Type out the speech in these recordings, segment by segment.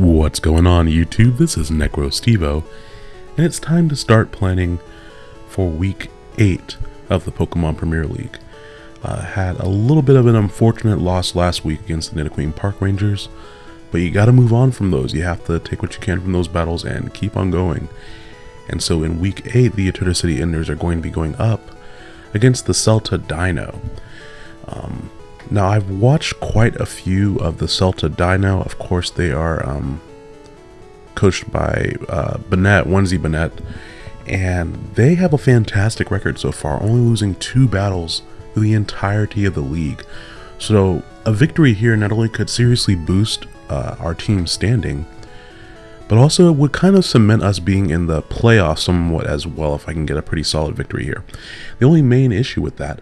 What's going on YouTube? This is NecroStevo, and it's time to start planning for week 8 of the Pokemon Premier League. Uh, had a little bit of an unfortunate loss last week against the Nidoqueen Park Rangers, but you gotta move on from those. You have to take what you can from those battles and keep on going. And so in week 8, the Eterna City Enders are going to be going up against the Celta Dino. Um, now, I've watched quite a few of the Celta Dino. Of course, they are um, coached by uh, Bennett, Onesie Bennett, and they have a fantastic record so far, only losing two battles through the entirety of the league. So, a victory here not only could seriously boost uh, our team's standing, but also it would kind of cement us being in the playoffs somewhat as well if I can get a pretty solid victory here. The only main issue with that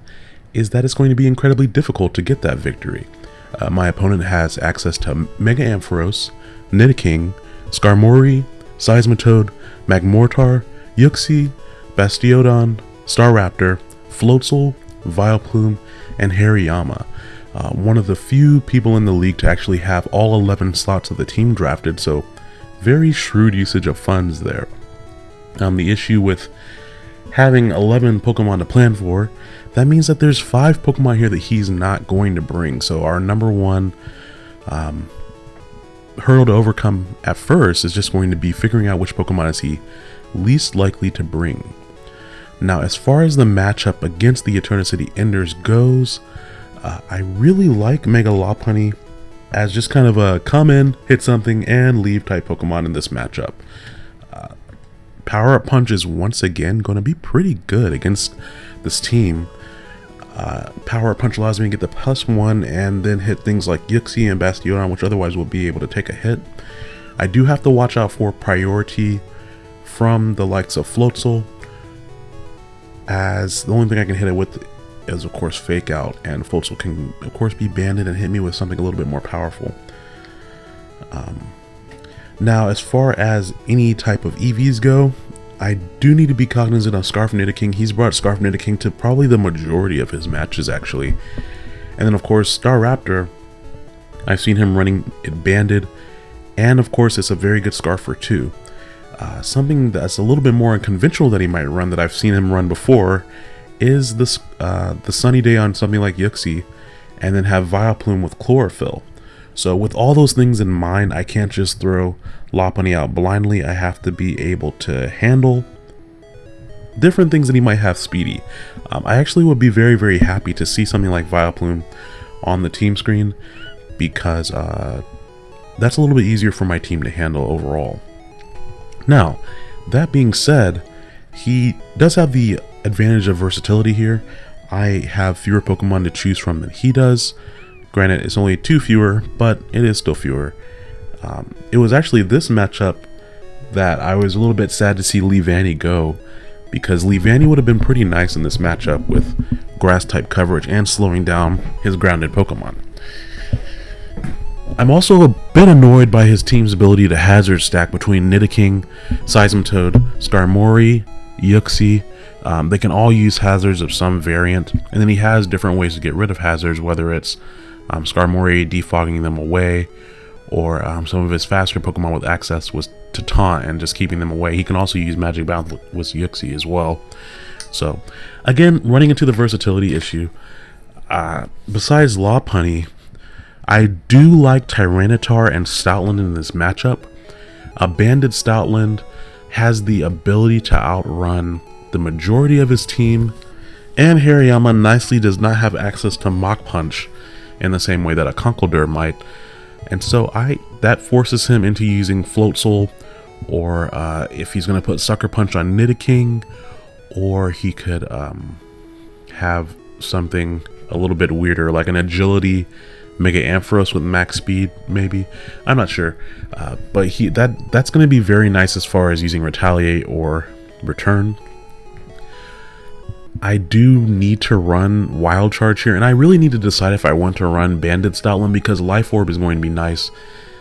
is that it's going to be incredibly difficult to get that victory. Uh, my opponent has access to Mega Ampharos, Nidoking, Skarmory, Seismitoad, Magmortar, Uxie, Bastiodon, Staraptor, Floatzel, Vileplume, and Hariyama. Uh, one of the few people in the league to actually have all 11 slots of the team drafted, so very shrewd usage of funds there. Um, the issue with having 11 Pokemon to plan for that means that there's five Pokemon here that he's not going to bring. So our number one um, hurdle to overcome at first is just going to be figuring out which Pokemon is he least likely to bring. Now, as far as the matchup against the Eterna City Enders goes, uh, I really like Mega Lopunny as just kind of a come in, hit something, and leave type Pokemon in this matchup. Uh, Power Up Punch is once again going to be pretty good against this team uh, Power Punch allows me to get the plus one and then hit things like Uxie and Bastiodon, which otherwise would be able to take a hit. I do have to watch out for priority from the likes of Floatzel, as the only thing I can hit it with is of course Fake Out, and Floatzel can of course be banded and hit me with something a little bit more powerful. Um, now, as far as any type of EVs go, I do need to be cognizant of Scarf Nidoking. He's brought Scarf Nidoking to probably the majority of his matches, actually. And then, of course, Staraptor. I've seen him running it banded. And, of course, it's a very good Scarfer, too. Uh, something that's a little bit more unconventional that he might run that I've seen him run before is this uh, the Sunny Day on something like Uxie, and then have Vileplume with Chlorophyll. So with all those things in mind, I can't just throw Lopunny out blindly. I have to be able to handle different things that he might have speedy. Um, I actually would be very, very happy to see something like Vileplume on the team screen because uh, that's a little bit easier for my team to handle overall. Now, that being said, he does have the advantage of versatility here. I have fewer Pokemon to choose from than he does. Granted, it's only two fewer, but it is still fewer. Um, it was actually this matchup that I was a little bit sad to see Leavanny go, because Leavanny would have been pretty nice in this matchup with grass type coverage and slowing down his grounded Pokemon. I'm also a bit annoyed by his team's ability to hazard stack between Nidoking, Seismitoad, Skarmory, Uxie. Um, they can all use hazards of some variant, and then he has different ways to get rid of hazards, whether it's um, Skarmory defogging them away, or um, some of his faster Pokemon with access was to taunt and just keeping them away. He can also use Magic Bounce with Uxie as well. So, again, running into the versatility issue, uh, besides Lopunny, I do like Tyranitar and Stoutland in this matchup. A banded Stoutland has the ability to outrun the majority of his team, and Hariyama nicely does not have access to Mach Punch, in the same way that a Conkeldurr might. And so I that forces him into using Floatzel, or uh, if he's going to put Sucker Punch on Nidoking, or he could um, have something a little bit weirder, like an Agility Mega Ampharos with max speed, maybe. I'm not sure, uh, but he that that's going to be very nice as far as using Retaliate or Return. I do need to run Wild Charge here, and I really need to decide if I want to run Banded Stoutland because Life Orb is going to be nice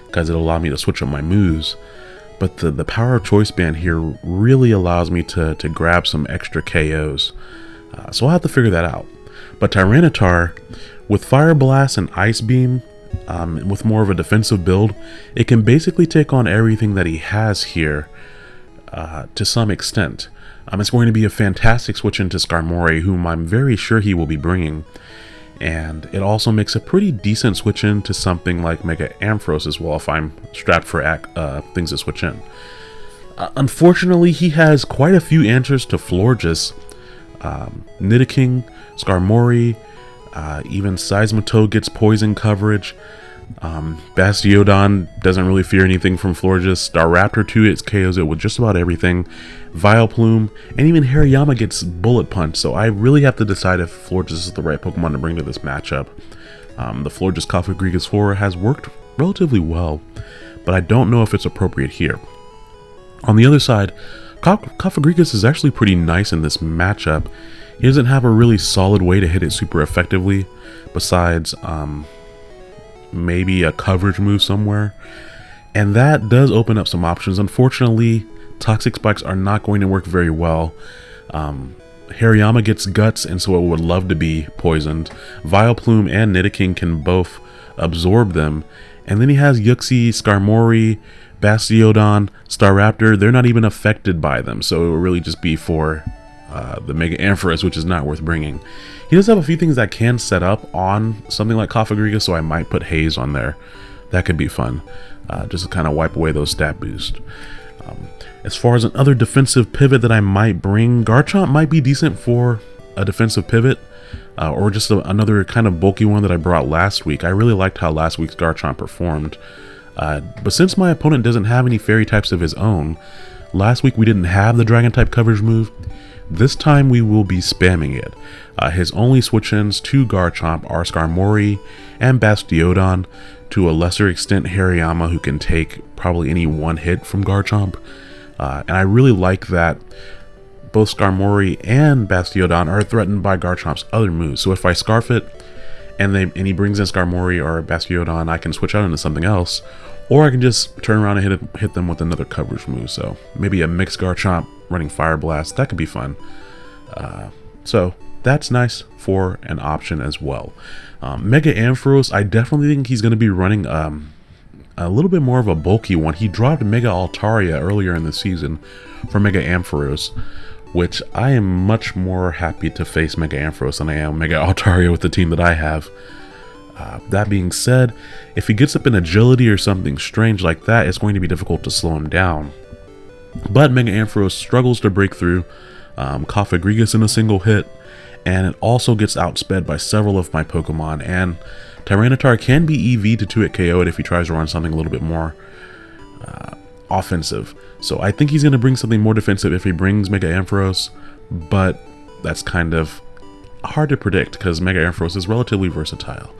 because it'll allow me to switch up my moves. But the, the Power of Choice Band here really allows me to, to grab some extra KOs. Uh, so I'll have to figure that out. But Tyranitar, with Fire Blast and Ice Beam, um, with more of a defensive build, it can basically take on everything that he has here uh, to some extent. Um, it's going to be a fantastic switch into Skarmory, whom I'm very sure he will be bringing. And it also makes a pretty decent switch into something like Mega Ampharos as well if I'm strapped for uh, things to switch in. Uh, unfortunately, he has quite a few answers to Florges, um, Nidoking, Skarmory, uh, even Seismitoad gets poison coverage. Um, Bastiodon doesn't really fear anything from Florges. Staraptor 2 it KOs it with just about everything. Vileplume, and even Hariyama gets Bullet Punch, so I really have to decide if Florges is the right Pokemon to bring to this matchup. Um, the Florges Cofagrigus Flora has worked relatively well, but I don't know if it's appropriate here. On the other side, Cofagrigus is actually pretty nice in this matchup. He doesn't have a really solid way to hit it super effectively, besides um, maybe a coverage move somewhere. And that does open up some options. Unfortunately, Toxic Spikes are not going to work very well. Um, Hariyama gets guts, and so it would love to be poisoned. Vileplume and Nidoking can both absorb them. And then he has Uxie, Skarmory, Bastiodon, Staraptor. They're not even affected by them, so it would really just be for uh, the Mega Ampharos, which is not worth bringing. He does have a few things that can set up on something like Cofagrigus, so I might put Haze on there. That could be fun, uh, just to kind of wipe away those stat boosts. Um, as far as another defensive pivot that I might bring, Garchomp might be decent for a defensive pivot, uh, or just a, another kind of bulky one that I brought last week. I really liked how last week's Garchomp performed. Uh, but since my opponent doesn't have any fairy types of his own, last week we didn't have the dragon type coverage move, this time we will be spamming it. Uh, his only switch-ins to Garchomp are Skarmory and Bastiodon, to a lesser extent Hariyama who can take probably any one hit from Garchomp. Uh, and I really like that both Skarmory and Bastiodon are threatened by Garchomp's other moves. So if I Scarf it and, they, and he brings in Skarmory or Bastiodon, I can switch out into something else. Or I can just turn around and hit, hit them with another coverage move. So maybe a mixed Garchomp running Fire Blast. That could be fun. Uh, so that's nice for an option as well. Um, Mega Ampharos, I definitely think he's going to be running um, a little bit more of a bulky one. He dropped Mega Altaria earlier in the season for Mega Ampharos, which I am much more happy to face Mega Ampharos than I am Mega Altaria with the team that I have. Uh, that being said, if he gets up in agility or something strange like that, it's going to be difficult to slow him down. But Mega Ampharos struggles to break through um, in a single hit, and it also gets outsped by several of my Pokemon, and Tyranitar can be EV to 2-hit KO it if he tries to run something a little bit more uh, offensive. So I think he's going to bring something more defensive if he brings Mega Ampharos, but that's kind of hard to predict because Mega Ampharos is relatively versatile.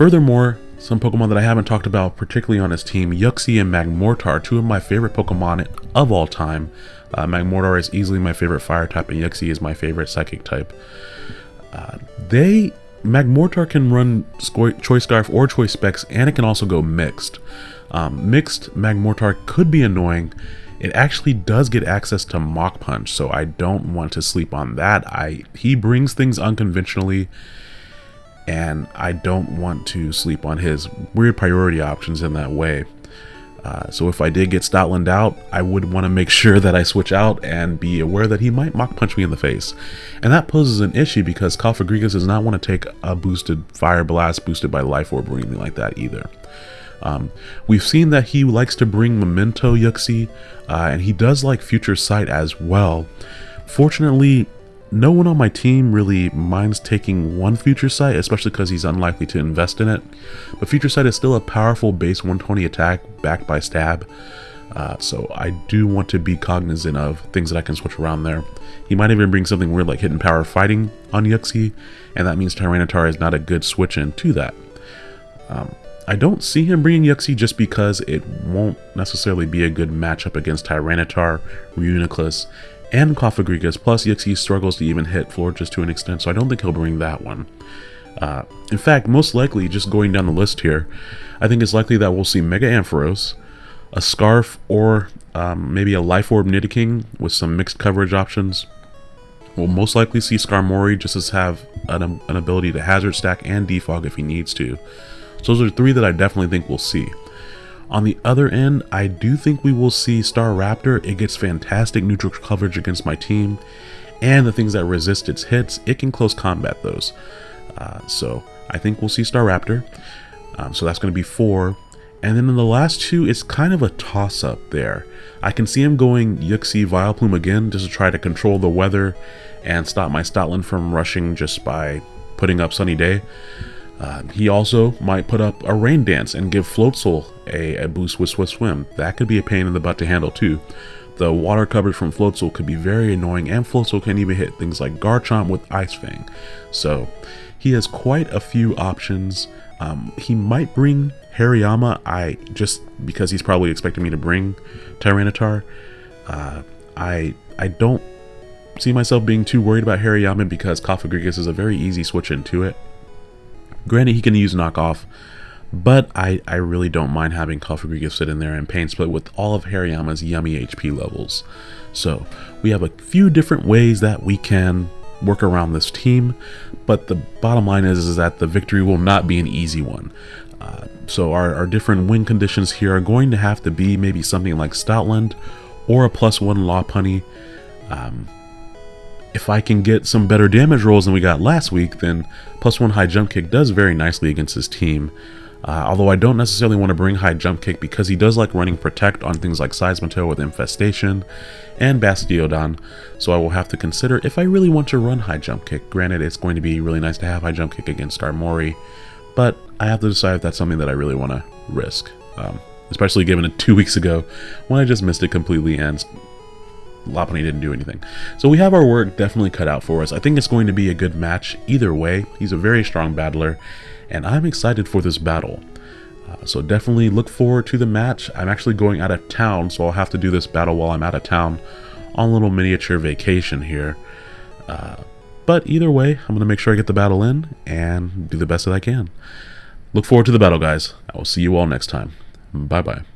Furthermore, some Pokemon that I haven't talked about particularly on his team, Uxie and Magmortar, two of my favorite Pokemon of all time. Uh, Magmortar is easily my favorite fire type and Uxie is my favorite psychic type. Uh, they, Magmortar can run Choice Scarf or Choice Specs and it can also go mixed. Um, mixed Magmortar could be annoying. It actually does get access to Mach Punch, so I don't want to sleep on that. I He brings things unconventionally and I don't want to sleep on his weird priority options in that way. Uh, so if I did get Stoutland out, I would want to make sure that I switch out and be aware that he might Mach Punch me in the face. And that poses an issue because Cofagrigus does not want to take a boosted Fire Blast boosted by Life Orb or anything like that either. Um, we've seen that he likes to bring Memento Uxie, uh, and he does like Future Sight as well. Fortunately, no one on my team really minds taking one Future Sight, especially because he's unlikely to invest in it. But Future Sight is still a powerful base 120 attack backed by Stab. Uh, so I do want to be cognizant of things that I can switch around there. He might even bring something weird like Hidden Power Fighting on Uxie, and that means Tyranitar is not a good switch in to that. Um, I don't see him bringing Uxie just because it won't necessarily be a good matchup against Tyranitar, Reuniclus, and Cofagrigus, plus Uxie struggles to even hit Florges to an extent, so I don't think he'll bring that one. Uh, in fact, most likely, just going down the list here, I think it's likely that we'll see Mega Ampharos, a Scarf, or um, maybe a Life Orb Nidoking with some mixed coverage options. We'll most likely see Skarmory just as have an, an ability to hazard stack and defog if he needs to. So those are three that I definitely think we'll see. On the other end, I do think we will see Staraptor. It gets fantastic neutral coverage against my team, and the things that resist its hits, it can close combat those. Uh, so I think we'll see Staraptor. Um, so that's going to be four. And then in the last two, it's kind of a toss-up there. I can see him going Uxie Vileplume again just to try to control the weather and stop my Stoutland from rushing just by putting up Sunny Day. Uh, he also might put up a Rain Dance and give Floatzel a, a boost with Swift Swim. That could be a pain in the butt to handle too. The water coverage from Floatzel could be very annoying and Floatzel can even hit things like Garchomp with Ice Fang. So he has quite a few options. Um, he might bring Hariyama, I just because he's probably expecting me to bring Tyranitar. Uh, I I don't see myself being too worried about Hariyama because Cofagrigus is a very easy switch into it. Granted, he can use knockoff, but I, I really don't mind having Cofagrigus sit in there and pain split with all of Hariyama's yummy HP levels. So we have a few different ways that we can work around this team, but the bottom line is, is that the victory will not be an easy one. Uh, so our, our different win conditions here are going to have to be maybe something like Stoutland or a plus one Lopunny. Um, if I can get some better damage rolls than we got last week, then plus one high jump kick does very nicely against his team. Uh, although I don't necessarily want to bring high jump kick because he does like running protect on things like Seismitoad with Infestation and Bastiodon, so I will have to consider if I really want to run high jump kick. Granted, it's going to be really nice to have high jump kick against Skarmory, but I have to decide if that's something that I really want to risk. Um, especially given it two weeks ago when I just missed it completely and Lopunny didn't do anything. So we have our work definitely cut out for us. I think it's going to be a good match either way. He's a very strong battler, and I'm excited for this battle. Uh, so definitely look forward to the match. I'm actually going out of town, so I'll have to do this battle while I'm out of town on a little miniature vacation here. Uh, but either way, I'm going to make sure I get the battle in and do the best that I can. Look forward to the battle, guys. I will see you all next time. Bye-bye.